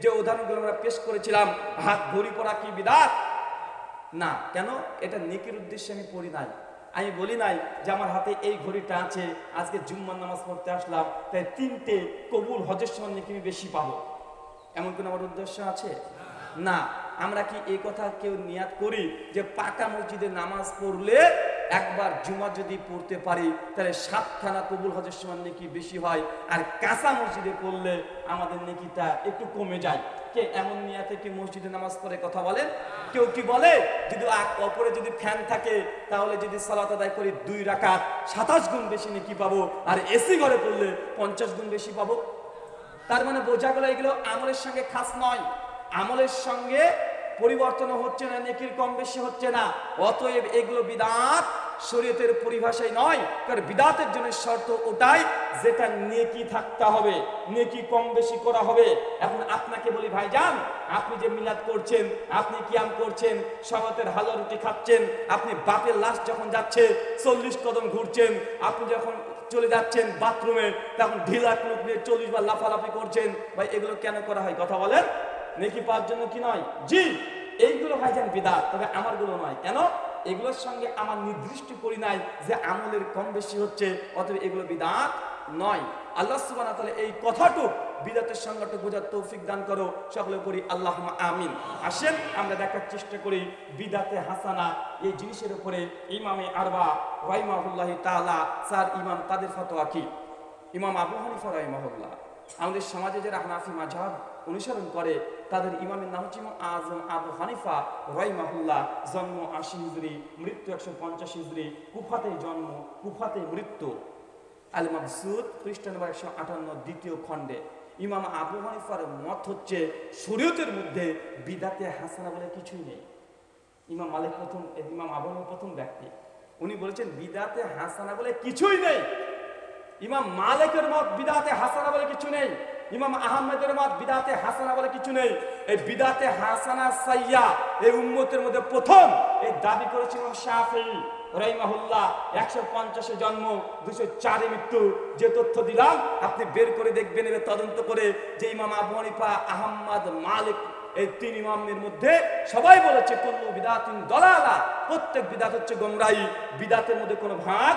যে উদাহরণগুলো আমরা পেশ করেছিলাম, হাত ঘড়ি পড়া কি বিদাত? না, কেন? এটা নেকির উদ্দেশ্যে আমি পড়ি নাই। আমি বলি নাই যে আমার হাতে এই ঘড়িটা আছে, আজকে জুম্মার নামাজ পড়তে আসলাম, তাই তিনটে কবুল হজের সময় নাকি আমি বেশি পাবো। এমন কোন আমার উদ্দেশ্য আছে? না। আমরা কি এই কথা কেউ নিয়াত করি যে পাকা মসজিদে নামাজ পড়লে একবার জুমা যদি পড়তে পারি, তাহলে সাতখানা কবুল হজের সময় নাকি বেশি হয়, আর কাঁচা মসজিদে পড়লে আমাদের নেকিটা একটু কমে যায়। কে এমন নিয়াতে কি মসজিদে নামাজ পড়ে কথা বলেন কেউ কি বলে? যদি আক- অপরে যদি ফ্যান থাকে, তাহলে যদি সালাত আদায় করি দুই রাকাত, সাতাশ গুণ বেশি নাকি পাবো, আর এসি ঘরে পড়লে পঞ্চাশ গুণ বেশি পাবো। তার মানে বোঝা গেল এগুলো আমলের সঙ্গে খাস নয়। আমলের সঙ্গে পরিবর্তন হচ্ছে না, নেকির কম বেশি হচ্ছে না। অতএব এগুলো বিদাত। শরীয়তের পরিভাষায় নয়, কারণ বিদাতের জন্য শর্ত ওটাই যেটা নেকি থাকতে হবে, নেকি কম বেশি করা হবে। এখন আপনাকে বলি, ভাইজান, আপনি যে মিলাদ করছেন, আপনি কিয়াম করছেন, সবাতের হালো রুটি খাচ্ছেন, আপনি বাপের লাশ যখন যাচ্ছে, চল্লিশ কদম ঘুরছেন, আপনি যখন চলে যাচ্ছেন বাথরুমে, তখন ঢিলা টুক নিয়ে চল্লিশ বার লাফালাফি করছেন। ভাই, এগুলো কেন করা হয়? কথা বলেন। নেকি পাওয়ার জন্য কি নয়? জি, এইগুলো ভাইজান বিদাত, তবে আমারগুলো নয়। কেন? এগুলোর সঙ্গে আমার নির্দিষ্ট করি নাই যে আমলের কম বেশি হচ্ছে, অতএব এগুলো বিদাত নয়। আল্লাহ সুবহানাহু ওয়া তাআলা এই কথাটুক বিদাতের সঙ্গত বোঝার তৌফিক দান করো, সকলে করি আল্লাহ আমিন। আসেন, আমরা দেখার চেষ্টা করি বিদাতে হাসানা, এই জিনিসের উপরে ইমামে আরবা রাইমাহুল্লাহ তাআলা, স্যার ইমাম তাদের ফতোয়া কি? ইমাম আবু হানিফা রাইমাহুল্লাহ আমাদের সমাজে যারা হানাফি মাঝহাব অনুসরণ করে তাদের ইমামের নাম হচ্ছে ইমাম আজম আবু হানিফা রাইমাহুল্লাহ জন্ম আশি হিজরি, মৃত্যু একশো পঞ্চাশ হিজরি কুফাতে জন্ম কুফাতে মৃত্যু। আল মাবসুদ খ্রিস্টান একশো আটান্ন, দ্বিতীয় খণ্ডে। ইমাম আবু হানিফার মত হচ্ছে, শরীয়তের মধ্যে বিদাতে হাসানা বলে কিছুই নেই। ইমাম মালিক প্রথম, ইমাম আবু প্রথম ব্যক্তি। উনি বলেছেন, বিদাতে হাসানা বলে কিছুই নেই। ইমাম মালিকের মত বিদাতে হাসানা বলে কিছু নেই। ইমাম আহমেদের মত বিদাতে হাসানা বলে কিছু নেই। এই বিদাতে হাসানা সাইয়া এই উম্মতের মধ্যে প্রথম এই দাবি করেছিল শাফি একশো পঞ্চাশে জন্ম দুশো মৃত্যু। যে তথ্য দিলাম, আপনি বের করে দেখবেন তদন্ত করে যে ইমাম মালিক মধ্যে সবাই বলেছে প্রত্যেক বিদাত হচ্ছে গোমরাহি। বিদাতের মধ্যে কোনো ভাগ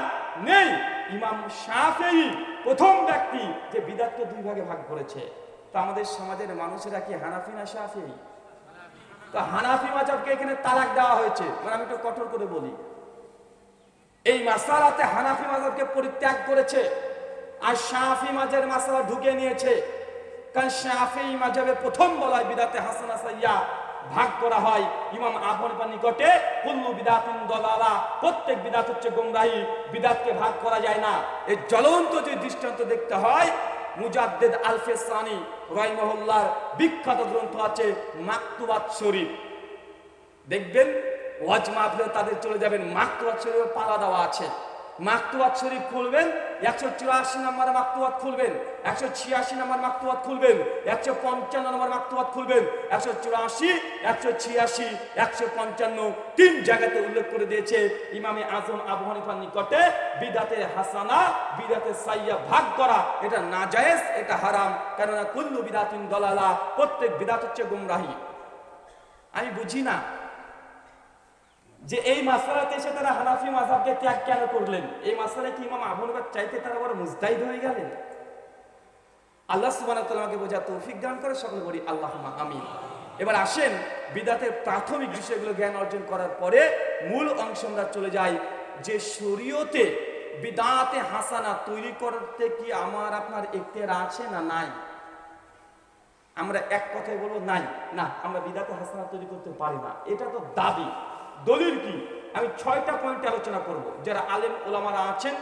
নেই। ইমাম শাফেই প্রথম ব্যক্তি যে বিদাতকে দুই ভাগে ভাগ করেছে। তো আমাদের সমাজের মানুষেরা কি হানাফি না শাফেই? তো হানাফি মাজাবকে এখানে তালাক দেওয়া হয়েছে। মানে আমি একটু কঠোর করে বলি। এই মাসালাতে হানাফি মাজাবকে পরিত্যাগ করেছে আর শাফি মাজার মাসালা ঢুকে নিয়েছে। কারণ শাফি মাজাবে প্রথম বলা হয় বিদাতে হাসানা সাইয়া ভাগ করা হয়। ইমাম আবহানিফার নিকটে কুল্লু বিদাতিন দলালা। প্রত্যেক বিদাত হচ্ছে গোমরাহি। বিদাতকে ভাগ করা যায় না। এই জ্বলন্ত যে দৃষ্টান্ত দেখতে হয়, মুজাদ্দেদ আলফে সানি রহিমহল্লার বিখ্যাত গ্রন্থ আছে মাকতুবাত শরীফ। দেখবেন, ওয়াজ মাহফিলে তাদের চলে যাবেন। মাকতুবাত শরীফে পালা দেওয়া আছে। মাকতুবাত শরীফ খুলবেন একশো চুরাশি নম্বর মাকতুবাত খুলবেন একশো ছিয়াশি নম্বর মাকতুবাত খুলবেন একশো পঞ্চান্ন নম্বর মাকতুবাত খুলবেন একশো চুরাশি একশো ছিয়াশি একশো পঞ্চান্ন তিন জায়গাতে উল্লেখ করে দিয়েছে ইমামে আজম আবু হানিফার নিকটে, বিদাতে হাসানা, বিদাতে সাইয়া ভাগ করা, এটা নাজায়েজ, এটা হারাম, কেননা কুল্লু বিদাতিন দলালা, প্রত্যেক বিদাত হচ্ছে গুমরাহি। আমি বুঝি না যে এই মাসালাতে এসে তারা হানাফি মাসাবকে ত্যাগ কেন করলেন? এই মাসালায় কি ইমাম আবু হানিফার চাইতে তারা বড় মুস্তাহিদ হয়ে গেলেন? আল্লাহ ওয়া বোঝা তৌফিক দান করে, সকলে বলি আল্লাহুম্মা আমিন। এবার আসেন, বিদাতের প্রাথমিক বিষয়গুলো জ্ঞান অর্জন করার পরে মূল অংশ আমরা চলে যাই। যে শরীয়তে বিদাতে হাসানা তৈরি করতে কি আমার আপনার এখতিয়ার আছে না নাই? আমরা এক কথায় বলব নাই। না, আমরা বিদাতে হাসানা তৈরি করতে পারি না। এটা তো দাবি। দলিল কি? আমি ছয়টা পয়েন্ট আলোচনা করব। যারা আলেম ওলামারা আছেন,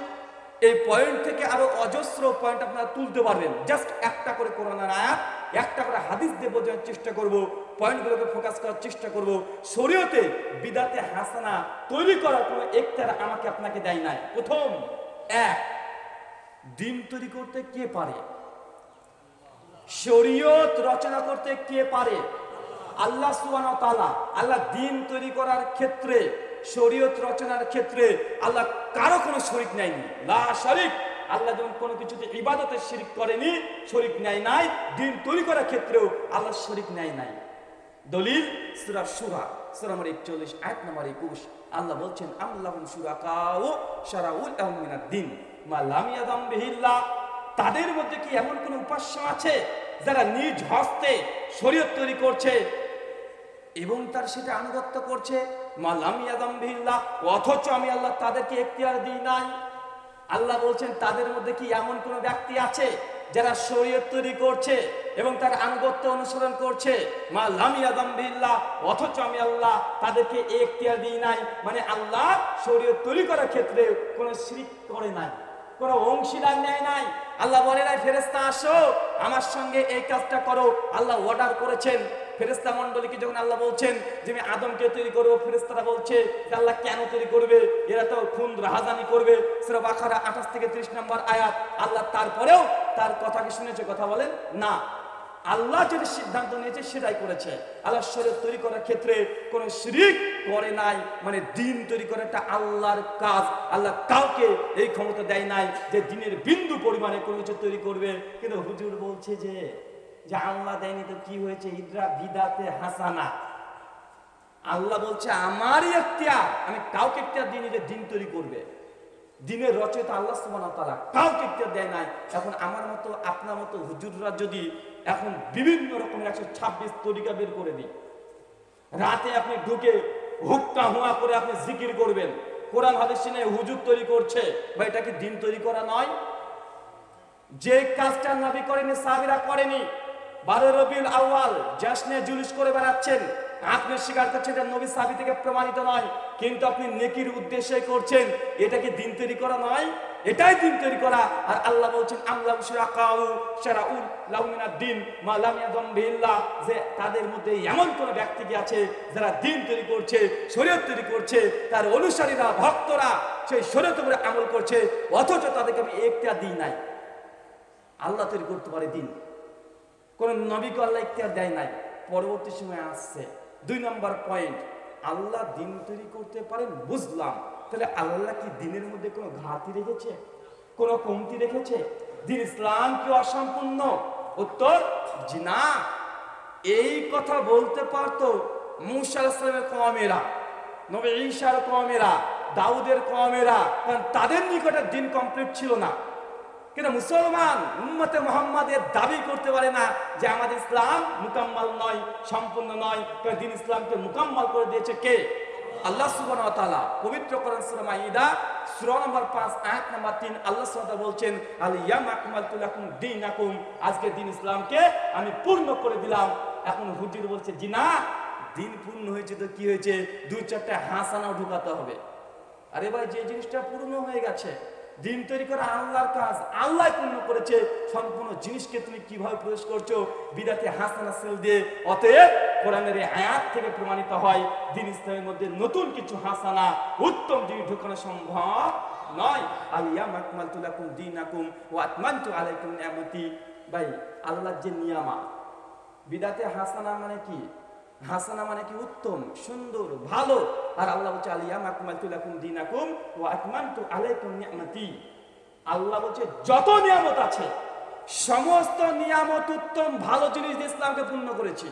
এই পয়েন্ট থেকে আরও অজস্র পয়েন্ট আপনারা তুলতে পারবেন। জাস্ট একটা করে কোরআনের আয়াত, একটা করে হাদিস দিয়ে বোঝানোর চেষ্টা করব পয়েন্টগুলোকে ফোকাস করার চেষ্টা করব। শরীয়তে বিদাতে হাসানা তৈরি করার কোনো একটার আমাকে আপনাকে দেয় নাই। প্রথম, এক দিন তৈরি করতে কে পারে? শরীয়ত রচনা করতে কে পারে? আল্লাহ সুবহানাহু তাআলা, আল্লাহ দিন তৈরি করার ক্ষেত্রে, শরীয়ত রচনার ক্ষেত্রে আল্লাহ কারও কোনো শরিক নেয়নি লা শরিক, আল্লাহ যেমন কোনো কিছুতে ইবাদতে শিরিক করেনি, শরিক নেয় নাই, দিন তৈরি করার ক্ষেত্রেও আল্লাহ শরিক নেয় নাই। দলিল, সুরা সুরা সুরা নম্বর একচল্লিশ এক নম্বর একুশ। আল্লাহ বলছেন আল্লাহ সুরাকাও সারাউল আহমিনার দিন। মা লামিয়াদাম বিহিল্লাহ। তাদের মধ্যে কি এমন কোন উপাস্য আছে? যারা নিজ হস্তে শরীয়ত তৈরি করছে এবং তার সেটা আনুগত্য করছে অথচ আমি আল্লাহ তাদেরকে এখতিয়ার দিই নাই। আল্লাহ বলছেন, তাদের মধ্যে কি এমন কোন ব্যক্তি আছে যারা শরীয়ত তৈরি করছে এবং তার আনুগত্য অনুসরণ করছে? মা লামিয়াদাম বিল্লাহ, অথচ আমি আল্লাহ তাদেরকে এখতিয়ার দিই নাই। মানে আল্লাহ শরীয়ত তৈরি করার ক্ষেত্রে কোনো শিরিক করে নাই, কোনো অংশীদার নেয় নাই। আল্লাহ বলে নাই ফেরেস্তা আসো, আমার সঙ্গে এই কাজটা করো। আল্লাহ অর্ডার করেছেন। ফেরেস্তা মন্ডলীকে যখন আল্লাহ বলছেন যে আমি আদমকে তৈরি করব ফেরেস্তারা বলছে যে আল্লাহ কেন তৈরি করবে? এরা তো খুন, রাহাজানি করবে। সেটা বাখারা আঠাশ থেকে ত্রিশ নম্বর আয়াত। আল্লাহ তারপরেও তার কথা কি শুনেছে, কথা বলেন, না। আল্লাহ যেটা সিদ্ধান্ত নিয়েছে, সেটাই করেছে। আল্লাহ শরীর তৈরি করার ক্ষেত্রে কোনো শিরিক করে নাই। মানে দিন তৈরি করে একটা আল্লাহর কাজ। আল্লাহ কাউকে এই ক্ষমতা দেয় নাই যে দিনের বিন্দু পরিমাণে কোনো কিছু তৈরি করবে। কিন্তু হুজুর বলছে যে যে আল্লাহ দেয়নি তো কি হয়েছে? ইদরা বিদাতে হাসানা। আল্লাহ বলছে, আমারই এখতিয়ার। আমি কাউকে এখতিয়ার দিইনি যে দিন তৈরি করবে। দিনের রচয়িতা আল্লাহ সুবহানাহু কাউকে এখতিয়ার দেয় নাই। এখন আমার মতো, আপনার মতো হুজুররা যদি এখন বিভিন্ন রকমের একশো ছাব্বিশ তরিকা বের করে দিই। রাতে আপনি ঢুকে হুক্কা হুয়া করে আপনি জিকির করবেন। কোরআন, হাদিস নিয়ে হুজুর তৈরি করছে। বা এটা কি দিন তৈরি করা নয়? যে কাজটা নবী করেনি সাবিরা করেনি বারো রবিউল আউয়াল জাসনে জুলুস করে বেড়াচ্ছেন। আপনি স্বীকার করছেন এটা নবী সাহাবী থেকে প্রমাণিত নয়, কিন্তু আপনি নেকির উদ্দেশ্যে করছেন। এটা কি দিন তৈরি করা নয়? এটাই দিন তৈরি করা। আর আল্লাহ বলছেন আল্লাহ শিরাকাউ শারাউল লাউমিনাদ দিন মা লাম ইয়াদম বিল্লাহ যে তাদের মধ্যে এমন কোন ব্যক্তি কি আছে যারা দিন তৈরি করছে, শরীয়ত তৈরি করছে, তার অনুসারীরা, ভক্তরা সেই শরীয়ত উপরে আমল করছে, অথচ তাদেরকে আমি একটা দিই নাই। আল্লাহ তৈরি করতে পারে দিন। কোন নবীকে আল্লাহ ইখতিয়ার দেয় নাই। পরবর্তী সময় আসছে। দুই নম্বর পয়েন্ট আল্লাহ দিন তৈরি করতে পারেন, বুঝলাম। তাহলে আল্লাহ কি দিনের মধ্যে কোনো ঘাটতি রেখেছে? কোনো কমতি রেখেছে? দিন ইসলাম কি অসম্পূর্ণ? উত্তর, জি না। এই কথা বলতে পারতো মুসা ইসলামের কমেরা নবী ঈশার কমেরা দাউদের কমেরা কারণ তাদের নিকটে দিন কমপ্লিট ছিল না। কিন্তু মুসলমান উম্মতে মোহাম্মদের দাবি করতে পারে না যে আমাদের ইসলাম মুকাম্মাল নয়, সম্পূর্ণ নয়। কারণ দিন ইসলামকে মুকাম্মাল করে দিয়েছে কে? আল্লাহ সুবহানাহু ওয়া পবিত্র কোরআন সূরা মাইদা সূরা নম্বর 5 আয়াত নম্বর 3 আল্লাহ সুবহানাহু বলছেন, আল ইয়াম আকমালতু লাকুম দীনাকুম। আজকে দিন ইসলামকে আমি পূর্ণ করে দিলাম। এখন হুজুর বলছে, জি না, দিন পূর্ণ হয়েছে তো কি হয়েছে? দুই চারটা হাসানাও ঢুকাতে হবে। আরে ভাই, যে জিনিসটা পূর্ণ হয়ে গেছে দিন তৈরি করা আল্লাহর কাজ। আল্লাহ পূর্ণ করেছে, সম্পূর্ণ জিনিসকে তুমি কীভাবে প্রবেশ করছ? বিদাতে হাসানা সেল দিয়ে। অতএব কোরআনের আয়াত থেকে প্রমাণিত হয়, দিন ইসলামের মধ্যে নতুন কিছু হাসানা, উত্তম জিনিস ঢুকানো সম্ভব নয়। আলিয়া মাকমালতু লাকুম দীনাকুম ওয়া আতমানতু আলাইকুম নিয়ামতি। ভাই, আল্লাহর যে নিয়ামা বিদাতে হাসানা মানে কি? হাসানা মানে কি উত্তম, সুন্দর, ভালো। আর আল্লাহ বলছে, আলিয়া মাকমালতু লাকুম ও ওয়া আতমানতু আলাইকুম নিয়ামতি। আল্লাহ বলছে, যত নিয়ামত আছে, সমস্ত নিয়ামত উত্তম, ভালো জিনিস দিয়ে ইসলামকে পূর্ণ করেছি।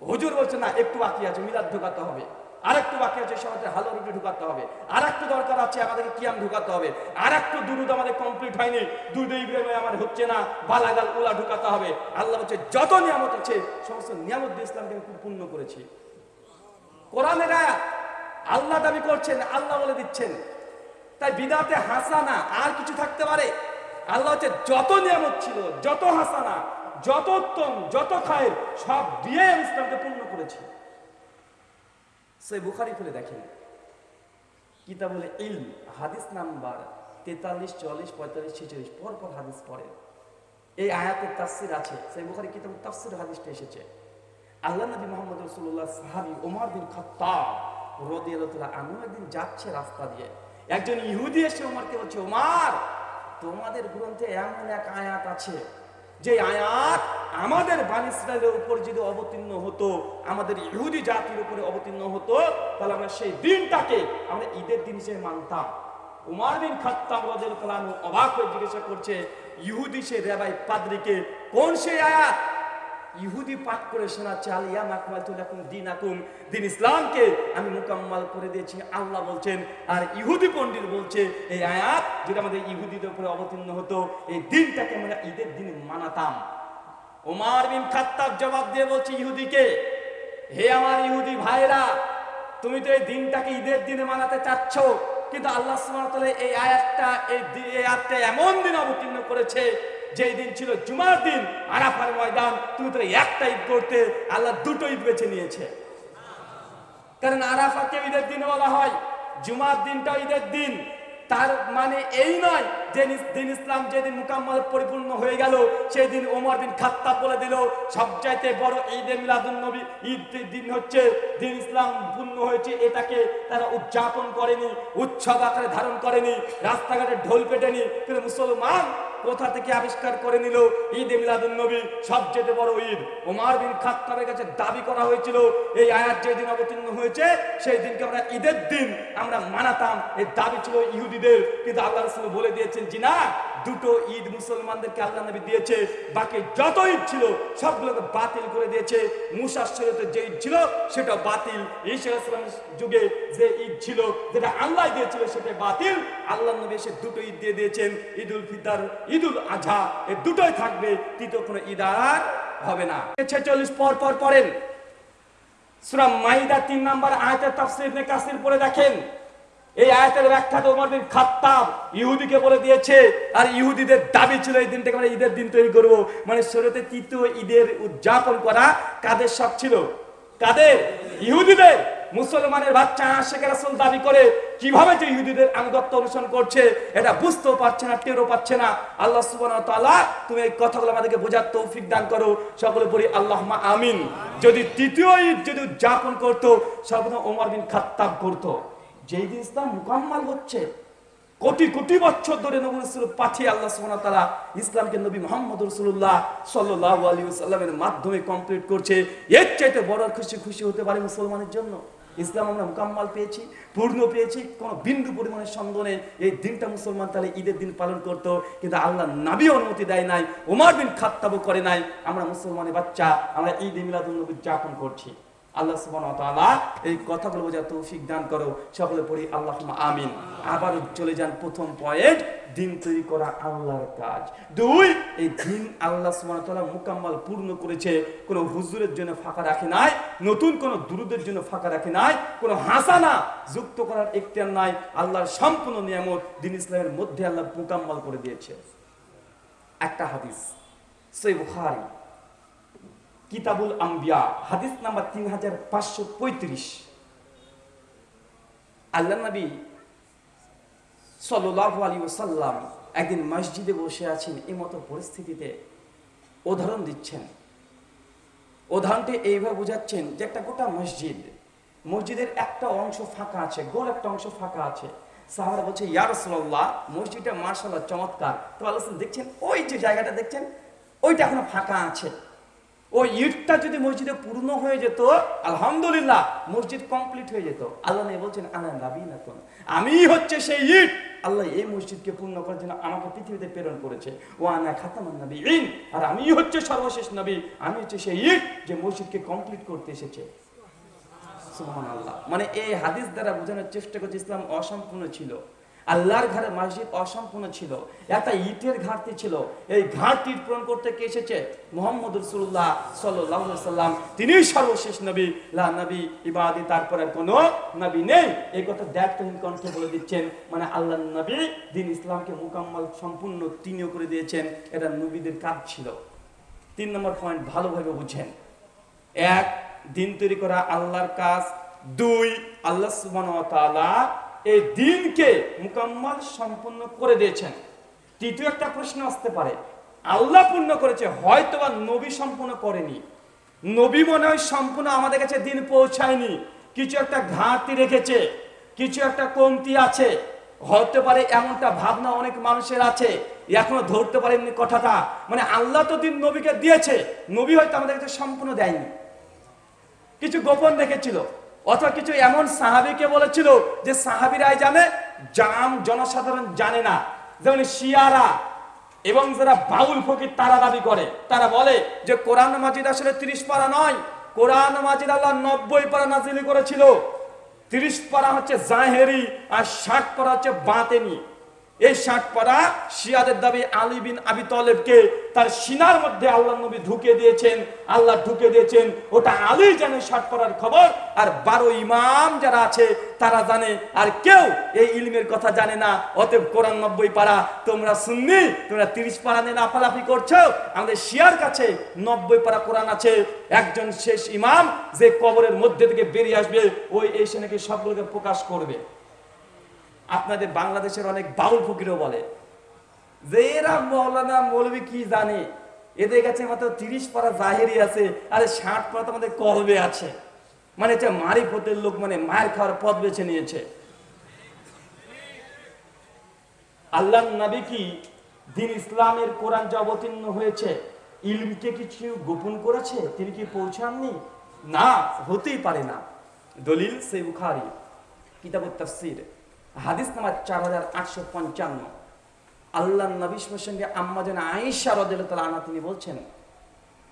হুজুর বলছে, না, একটু বাকি আছে, মিলাদ ঢোকাতে হবে। আর একটু বাকি আছে সমাজে হালো রুটি ঢুকাতে হবে। আর একটু দরকার আছে, আমাদেরকে কিয়াম ঢুকাতে হবে। আর একটু দুরুদ আমাদের কমপ্লিট হয়নি। দুধ ইব্রাহিমে আমার হচ্ছে না, বালাগাল উলা ঢুকাতে হবে। আল্লাহ বলছে যত নিয়ামত আছে সমস্ত নিয়ামত দিয়ে ইসলামকে আমি পূর্ণ করেছি। কোরআনের আয়াত, আল্লাহ দাবি করছেন, আল্লাহ বলে দিচ্ছেন। তাই বিদাতে হাসানা আর কিছু থাকতে পারে? আল্লাহ হচ্ছে যত নিয়ামত ছিল, যত হাসানা, যত উত্তম, যত খায়ের, সব দিয়ে ইসলামকে পূর্ণ করেছি। সে বুখারি খুলে দেখেন। কিতাবুল ইলম, হাদিস নাম্বার তেতাল্লিশ, চল্লিশ, পঁয়তাল্লিশ, ছেচল্লিশ পর পর হাদিস পড়েন। এই আয়াতের তাফসির আছে, সেই বুখারি কিতাব তাফসির হাদিসটা এসেছে। আল্লাহ নবী মোহাম্মদ রসুল্লাহ সাহাবি ওমর বিন খত্তাব রদিয়াল্লাহ আনু একদিন যাচ্ছে রাস্তা দিয়ে। একজন ইহুদি এসে ওমরকে বলছে ওমার তোমাদের গ্রন্থে এমন এক আয়াত আছে যে আয়াত আমাদের বান ইসরায়েলের উপর যদি অবতীর্ণ হতো, আমাদের ইহুদি জাতির উপরে অবতীর্ণ হতো, তাহলে আমরা সেই দিনটাকে আমরা ঈদের দিন হিসেবে মানতাম। অবাক হয়ে জিজ্ঞাসা করছে, ইহুদি সে কোন ইহুদি পাঠ করে দীনাকুম। দিন ইসলামকে আমি মুকাম্মাল করে দিয়েছি। আল্লাহ বলছেন, আর ইহুদি পণ্ডিত বলছে, এই আয়াত যেটা আমাদের ইহুদিদের উপরে অবতীর্ণ হতো, এই দিনটাকে আমরা ঈদের দিন মানাতাম। ওমার বিন খাত্তাব জবাব দিয়ে বলছে ইহুদিকে, হে আমার ইহুদি ভাইরা তুমি তো এই দিনটাকে ঈদের দিনে মানাতে চাচ্ছ, কিন্তু আল্লাহ তাআলা এই আয়াতটা এই আয়াতটা এমন দিন অবতীর্ণ করেছে যে দিন ছিল জুমার দিন, আরাফার ময়দান। তুমি তো একটা ঈদ করতে আল্লাহ দুটো ঈদ বেছে নিয়েছে। কারণ আরাফাকে ঈদের দিন বলা হয়, জুমার দিনটা ঈদের দিন। তার মানে এই নয়, যে দিন ইসলাম যেদিন মুকাম্মাল পরিপূর্ণ হয়ে গেল সেই দিন ওমর বিন খাত্তাব বলে দিল, সবচাইতে বড় ঈদে মিলাদুন নবী, ঈদ দিন হচ্ছে, দিন ইসলাম পূর্ণ হয়েছে, এটাকে তারা উদযাপন করেনি উৎসব আকারে ধারণ করেনি, রাস্তাঘাটে ঢোল পেটেনি, কিন্তু মুসলমান কোথা থেকে আবিষ্কার করে নিল? ঈদ মিলাদুন নবী, সবচেয়ে বড় ঈদ। ওমর বিন খাত্তাবের কাছে দাবি করা হয়েছিল, এই আয়াত যেদিন অবতীর্ণ হয়েছে, সেই দিনকে আমরা ঈদের দিন আমরা মানাতাম। এই দাবি ছিল ইহুদিদের, কিন্তু আল্লাহ রাসূল বলে দিয়েছেন, জি না, দুটো ঈদ মুসলমানদেরকে আল্লাহ নবী দিয়েছে, বাকি যত ঈদ ছিল, সবগুলোকে বাতিল করে দিয়েছে। মুসার শরীয়তে যে ঈদ ছিল, সেটা বাতিল। ঈসা ইসলামের যুগে যে ঈদ ছিল, যেটা আল্লাহ দিয়েছিল সেটা বাতিল। আল্লাহ নবী এসে দুটো ঈদ দিয়ে দিয়েছেন, ঈদুল ফিতর। ঈদুল আজহা এই দুটোই থাকবে, তৃতীয় কোনো ঈদ আর হবে না। ছেচল্লিশ পর পর পড়েন। সূরা মাইদা তিন নম্বর তাফসীর কাসির দেখেন। এই বিন খাত্তাব ইহুদিকে বলে দিয়েছে, আর ইহুদিদের দাবি ছিল এই দিনটাকে আমরা ঈদের দিন তৈরি করব। মানে শরীয়তে তৃতীয় ঈদের উদযাপন করা কাদের শখ ছিল? কাদের? ইহুদিদের। মুসলমানের বাচ্চা আশেখ রাসূল দাবি করে কীভাবে যে ইহুদিদের আনুগত্য অনুসরণ করছে, এটা বুঝতেও পারছে না, টেরও পাচ্ছে না। আল্লাহ ওয়া তুমি এই কথাগুলো আমাদেরকে বোঝার তৌফিক দান করো। সকলে পড়ি আল্লাহুম্মা আমিন। যদি তৃতীয় ঈদ যদি উদযাপন করতো সর্বদা ওমর বিন খাত্তাব করতো। যেই দিন ইসলাম মুকাম্মাল হচ্ছে, কোটি কোটি বছর ধরে নবী রাসূল পাঠিয়ে আল্লাহ সুবহানাহু তাআলা ইসলামকে নবী মুহাম্মদ রাসূলুল্লাহ সাল্লাল্লাহু আলাইহি ওয়াসাল্লামের মাধ্যমে কমপ্লিট করছে। এর চাইতে বড় খুশি খুশি হতে পারে মুসলমানের জন্য। ইসলাম আমরা মোকাম্মাল পেয়েছি, পূর্ণ পেয়েছি, কোনো বিন্দু পরিমাণের সন্দেহ নেই। এই দিনটা মুসলমান তাহলে ঈদের দিন পালন করত, কিন্তু আল্লাহ নাবি অনুমতি দেয় নাই ওমার বিন খাত্তাবও করে নাই। আমরা মুসলমানের বাচ্চা, আমরা ঈদ মিলাদ যাপন করছি। আল্লাহ ওয়া এই কথাগুলো বোঝার তৌফিক দান করো। সকলে পড়ি আল্লাহুম্মা আমিন। আবার চলে যান প্রথম পয়েন্ট, দিন তৈরি করা আল্লাহর কাজ। দুই, এই দিন আল্লাহ সুবহানাহু ওয়া তাআলা পূর্ণ করেছে। কোনো হুজুরের জন্য ফাঁকা রাখে নাই, নতুন কোনো দুরুদের জন্য ফাঁকা রাখে নাই, কোনো হাসানা যুক্ত করার এখতিয়ার নাই। আল্লাহর সম্পূর্ণ নিয়ামত দিন ইসলামের মধ্যে আল্লাহ মুকাম্মাল করে দিয়েছে। একটা হাদিস সই বুখারী। কিতাবুল আম্বিয়া, হাদিস নাম্বার তিন হাজার পাঁচশো পঁয়ত্রিশ। আল্লাহ নবী সাল্লাহ আলী ওসাল্লাম একদিন মসজিদে বসে আছেন, এই মতো পরিস্থিতিতে উদাহরণ দিচ্ছেন। উদাহরণটি এইভাবে বোঝাচ্ছেন যে একটা গোটা মসজিদ, মসজিদের একটা অংশ ফাঁকা আছে, গোল একটা অংশ ফাঁকা আছে। সাহারা বলছে, ইয়া রাসূলুল্লাহ, মসজিদটা মার্শাল্লাহ চমৎকার। তো আল্লাহ দেখছেন, ওই যে জায়গাটা দেখছেন, ওইটা এখনও ফাঁকা আছে। ওই ইটটা যদি মসজিদে পূর্ণ হয়ে যেত, আলহামদুলিল্লাহ, মসজিদ কমপ্লিট হয়ে যেত। আল্লাহ নেই বলছেন আনা নাবি না আমি হচ্ছে সেই ইট। আল্লাহ এই মসজিদকে পূর্ণ করার জন্য আমাকে পৃথিবীতে প্রেরণ করেছে। ও আনা খাতামান নবী ইন আর আমি হচ্ছে সর্বশেষ নবী। আমি হচ্ছে সেই ইট যে মসজিদকে কমপ্লিট করতে এসেছে। সুবহানাল্লাহ। মানে এই হাদিস দ্বারা বোঝানোর চেষ্টা করছে, ইসলাম অসম্পূর্ণ ছিল। আল্লাহর ঘরে মসজিদ অসম্পূর্ণ ছিল। একটা ইটের ঘাটতি ছিল। এই ঘাটতি পূরণ করতে কে এসেছে? মোহাম্মদ রসুল্লাহ সাল্লাহ সাল্লাম তিনি সর্বশেষ নবী। লা নবী ইবাদি, তারপরে কোনো নবী নেই। এই কথা দায়িত্বহীন কণ্ঠে বলে দিচ্ছেন। মানে আল্লাহ নবী দিন ইসলামকে মুকাম্মাল, সম্পূর্ণ, তিনিও করে দিয়েছেন। এটা নবীদের কাজ ছিল। তিন নম্বর পয়েন্ট ভালোভাবে বুঝেন। এক, দিন তৈরি করা আল্লাহর কাজ। দুই, আল্লাহ তাআলা এই দিনকে মুকাম্মাল সম্পূর্ণ করে দিয়েছেন। তৃতীয় একটা প্রশ্ন আসতে পারে। আল্লাহ পূর্ণ করেছে হয়তো বা নবী সম্পূর্ণ করেনি। নবী মনে হয় সম্পূর্ণ আমাদের কাছে দিন পৌঁছায়নি। কিছু একটা ঘাটতি রেখেছে, কিছু একটা কমতি আছে। হতে পারে এমনটা ভাবনা অনেক মানুষের আছে, এখনও ধরতে পারেননি কথাটা। মানে আল্লাহ তো দিন নবীকে দিয়েছে, নবী হয়তো আমাদের কাছে সম্পূর্ণ দেয়নি। কিছু গোপন রেখেছিল। অথবা কিছু এমন সাহাবিকে বলেছিল যে সাহাবিরাই জানে জাম জনসাধারণ জানে না। যেমন শিয়ারা এবং যারা বাউল ফকির, তারা দাবি করে। তারা বলে যে কোরআন মাজিদ আসলে তিরিশ পারা নয়, কোরআন মাজিদ আল্লাহ নব্বই পারা নাজিলি করেছিল। তিরিশ পারা হচ্ছে জাহেরি আর ষাট পারা হচ্ছে বাতেনি। এই ষাট পারা শিয়াদের দাবি আলী বিন আবি তলেবকে তার সিনার মধ্যে আল্লাহ নবী ঢুকে দিয়েছেন, আল্লাহ ঢুকে দিয়েছেন। ওটা আলী জানে ষাট পারার খবর, আর বারো ইমাম যারা আছে তারা জানে, আর কেউ এই ইলমের কথা জানে না। অতএব কোরআন নব্বই পারা, তোমরা শুননি তোমরা তিরিশ পারা নিয়ে লাফালাফি করছ। আমাদের শিয়ার কাছে নব্বই পারা কোরআন আছে। একজন শেষ ইমাম যে কবরের মধ্যে থেকে বেরিয়ে আসবে, ওই এসে নাকি সবগুলোকে প্রকাশ করবে। আপনাদের বাংলাদেশের অনেক বাউল ফকিরও বলে। যে এরা মৌলানা মৌলবি কি জানে? এদের কাছে মাত্র তিরিশ পারা জাহেরি আছে, আরে ষাট পারা আমাদের কলবে আছে। মানে এটা মারি পথের লোক মানে মায়ের খাওয়ার পথ বেছে নিয়েছে। আল্লাহ নবী কি দিন ইসলামের কোরআন যে অবতীর্ণ হয়েছে, ইলমকে কিছু গোপন করেছে? তিনি কি পৌঁছাননি? না, হতেই পারে না। দলিল সে বুখারি, কিতাবুত তাফসির। হাদিস নাম্বার চার হাজার আটশো পঞ্চান্ন। আল্লাহ নবীর সঙ্গে আম্মা যেন আয়েশা রদিল্লাহ আনা তিনি বলছেন,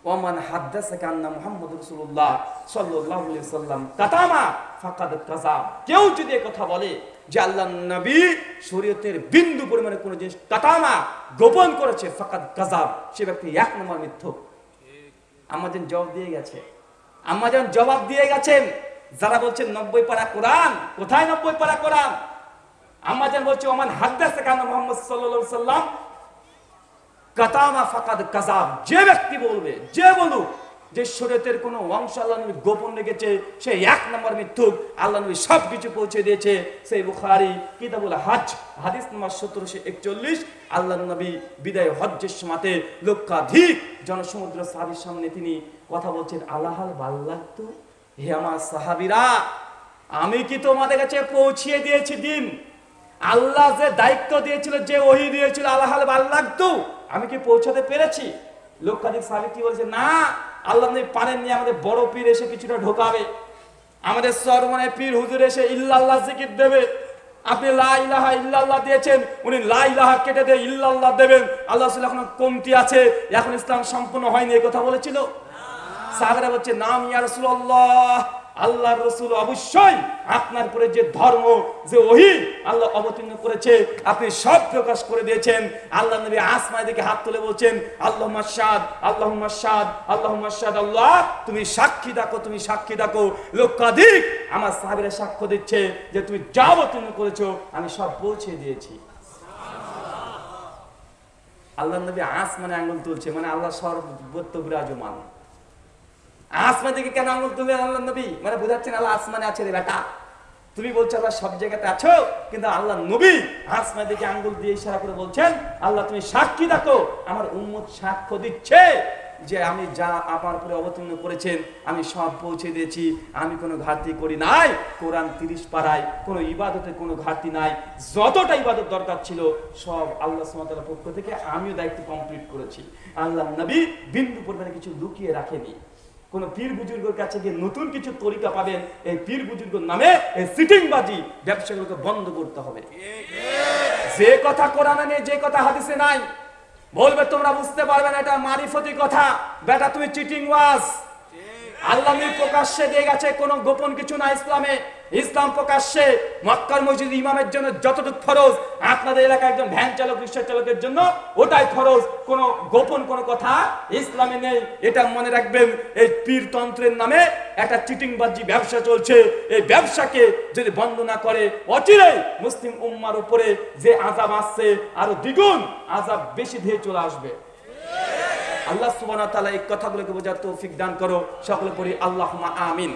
ওমান হাদ্দাসাকা আন্না মুহাম্মদ রাসূলুল্লাহ সাল্লাল্লাহু আলাইহি সাল্লাম কাতামা ফাকাদ কাযাব কেউ যদি কথা বলে যে আল্লাহ নবী শরীয়তের বিন্দু পরিমাণে কোনো জিনিস কাতামা গোপন করেছে, ফাকাদ কাযাব সে ব্যক্তি এক নম্বর মিথ্যুক আমাদের জবাব দিয়ে গেছে। আমাজন জবাব দিয়ে গেছেন, যারা বলছেন নব্বই পারা কোরআন, কোথায় নব্বই পারা কোরআন? আমাজন বলছে, ওমান মোহাম্মদ সাল্লাল্লাহু সাল্লাম, কাতামা ফাকাদ কাজাব। যে ব্যক্তি বলবে, যে বলুক, যে কোনো অংশ আল্লাহ নবী গোপন রেখেছে, সে এক নম্বর আল্লাহ নবী সব কিছু পৌঁছে দিয়েছে। সেই বুখারি হাজ, হাদিস নম্বর সতেরোশো একচল্লিশ। আল্লাহ নবী বিদায় হজ্জের সমাতে লক্ষাধিক জনসমুদ্র সাহাবির সামনে তিনি কথা বলছেন আল্লাহাল ভালো লাগতো হে আমার সাহাবিরা, আমি কি তোমাদের কাছে পৌঁছিয়ে দিয়েছি দিন? আল্লাহ যে দায়িত্ব দিয়েছিল যে ওহি দিয়েছিল আল্লাহ ভালো লাগতো। আমি কি পৌঁছাতে পেরেছি? লক্ষাধিক সাহাবি কি বলছে না আল্লাহ পারেননি আমাদের বড় পীর এসে কিছুটা ঢোকাবে। আমাদের সরমনে পীর হুজুর এসে ইল্লাল্লাহ জিকির দেবে। আপনি লা ইলাহা ইল্লাল্লাহ দিয়েছেন উনি লা ইলাহা কেটে দিয়ে ইল্লাল্লাহ দেবেন। আল্লাহ রাসূল এখন কমতি আছে এখন ইসলাম সম্পূর্ণ হয়নি এই কথা বলেছিল? সাহাবারা বলছে নাম ইয়া রাসূলুল্লাহ। আল্লাহ রসুল অবশ্যই আপনার পরে যে ধর্ম, যে ওহি, আল্লাহ অবতীর্ণ করেছে, আপনি সব প্রকাশ করে দিয়েছেন। আল্লাহ নবী আসমায় দিকে হাত তুলে বলছেন আল্লাহ মাসাদ আল্লাহ মাসাদ আল্লাহ মাসাদ আল্লাহ, তুমি সাক্ষী ডাকো, তুমি সাক্ষী ডাকো। লক্ষাধিক আমার সাহাবিরা সাক্ষ্য দিচ্ছে যে তুমি যা অবতীর্ণ করেছ, আমি সব পৌঁছে দিয়েছি। আল্লাহ নবী আসমানে আঙ্গুল তুলছে মানে আল্লাহ সর্বত্র বিরাজমান। আসমান দিকে কেন আঙুল তুলে আল্লাহ নবী? মানে বোঝাচ্ছেন আল্লাহ আসমানে আছে রে বেটা। তুমি বলছো আল্লাহ সব জায়গাতে আছো, কিন্তু আল্লাহ নবী আসমান দিকে আঙ্গুল দিয়ে ইশারা করে বলছেন, আল্লাহ তুমি সাক্ষী দেখো, আমার উম্মত সাক্ষ্য দিচ্ছে যে আমি যা আমার উপরে অবতীর্ণ করেছেন, আমি সব পৌঁছে দিয়েছি, আমি কোনো ঘাটতি করি নাই, কোরআন তিরিশ পাড়ায় কোনো ইবাদতে কোনো ঘাটতি নাই, যতটা ইবাদত দরকার ছিল, সব আল্লাহ সুমাতার পক্ষ থেকে আমিও দায়িত্ব কমপ্লিট করেছি। আল্লাহ নবী বিন্দু পরিমাণে কিছু লুকিয়ে রাখেনি। কোন পীর বুজুর্গের কাছে গিয়ে নতুন কিছু তরিকা পাবেন, এই পীর বুজুর্গের নামে এই সিটিংবাজি ব্যবসাগুলোকে বন্ধ করতে হবে। যে কথা কোরআনে নেই, যে কথা হাদিসে নাই, বলবে তোমরা বুঝতে পারবে না, এটা মারিফতি কথা। বেটা তুমি চিটিং ওয়াজ আল্লাহ নবী প্রকাশ্যে দিয়ে গেছে কোনো গোপন কিছু না ইসলামে। ইসলাম প্রকাশ্যে মক্কার মসজিদ ইমামের জন্য ফরজ, আপনাদের এলাকায় একজন ভ্যান চালক, রিক্সা চালকের জন্য ওটাই ফরজ। গোপন কথা ইসলামে নেই। এটা মনে রাখবেন, এই পীরতন্ত্রের নামে একটা চিটিংবাজি ব্যবসা চলছে। এই ব্যবসাকে যদি বন্ধ না করে অচিরেই মুসলিম উম্মার উপরে যে আজাব আসছে, আরও দ্বিগুণ আজাব বেশি ধেয়ে চলে আসবে। আল্লাহ সুবান তালা এই কথাগুলোকে বোঝার তৌফিক দান করো। সকলে পড়ি আল্লাহ আমিন।